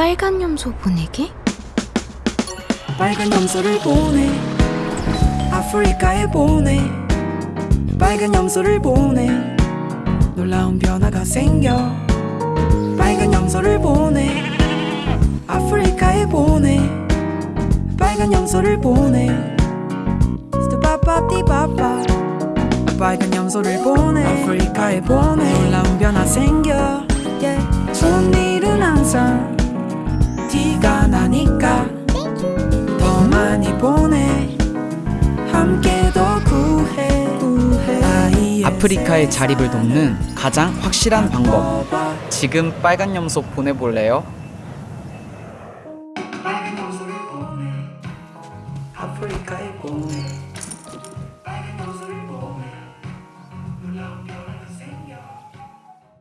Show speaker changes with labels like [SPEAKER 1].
[SPEAKER 1] 빨간 염소 보내기?
[SPEAKER 2] 빨간 염소를 보내. 아프리카에 보내. 빨간 염소를 보내. 놀라운 변화가 생겨. 빨간 염소를 보내. 아프리카에 보내. 빨간 염소를 보내. 스타바바디바바. 빨간 염소를 보내. 아프리카에 보내. 놀라운 변화 생겨 티가 나니까 더 많이 보내. 함께 더 구해, 구해.
[SPEAKER 3] 아프리카의 자립을 돕는 가장 확실한 방법. 지금 빨간 염소 보내볼래요? 아프리카에 보내.